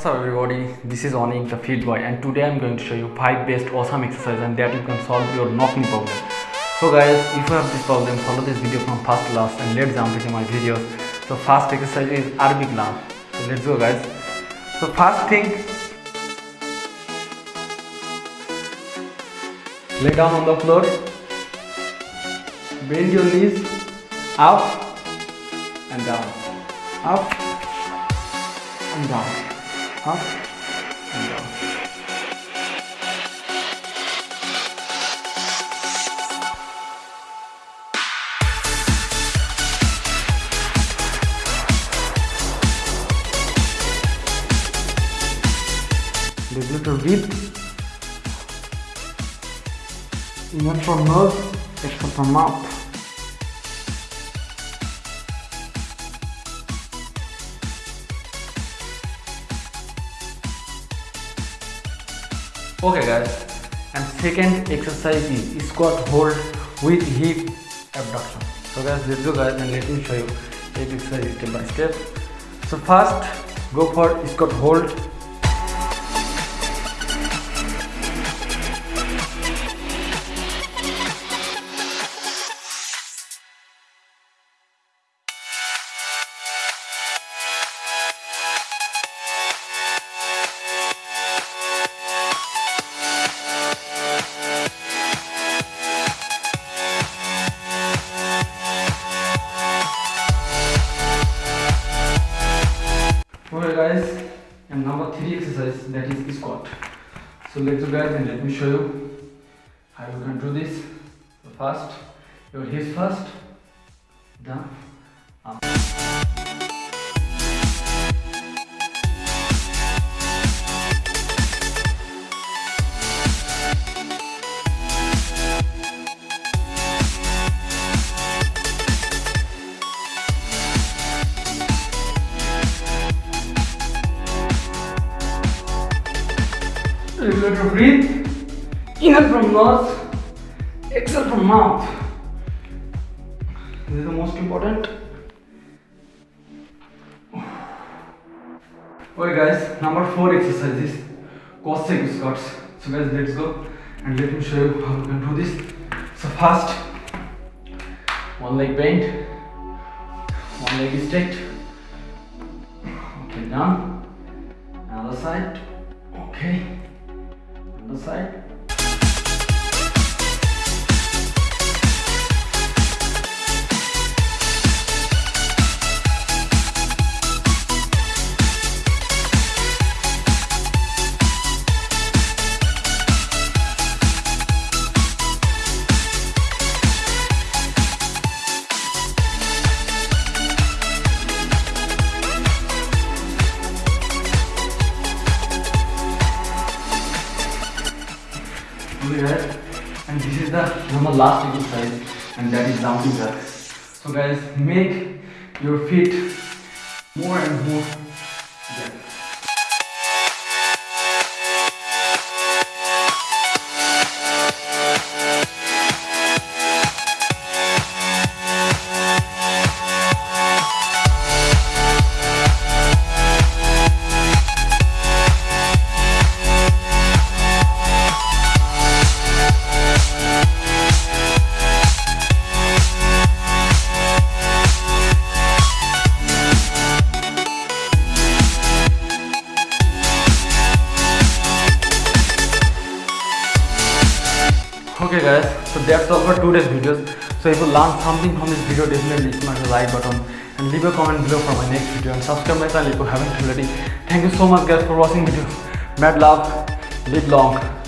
What's up everybody, this is Onik the Fit Boy and today I'm going to show you 5 best awesome exercises and that you can solve your knocking problem. So guys, if you have this problem, follow this video from first to last and let's jump into my videos. So first exercise is Arabic lamp. So let's go guys. So first thing, lay down on the floor, bend your knees up and down, up and down, up and down. Little breathe. Inhale from nose, exhale from mouth. Okay guys, and second exercise is squat hold with hip abduction. So guys, let's go guys and let me show you each exercise step by step. So first, go for squat hold exercise that is the squat. So let's go guys and let me show you how you can do this. First, your hips first, down, up. Regular to breathe. Inhale from nose, exhale from mouth. This is the most important. Okay guys, number four exercise is Cossack squats. So guys, let's go and let me show you how you can do this. So first, one leg bent, one leg is straight. Okay, down. Another side. Okay. Another Okay and this is the normal last exercise and that is jumping jacks. So guys, make your feet more and more Okay guys, so that's all for today's videos. So if you learned something from this video, definitely smash the like button and leave a comment below for my next video and subscribe my channel if you haven't already. Thank you so much guys for watching video. Mad love, live long.